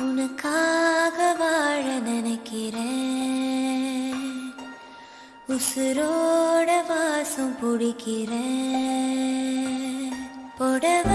உனக்காக வாழ நினைக்கிறேன். உசுரோட வாசம் பிடிக்கிறேன். புடவை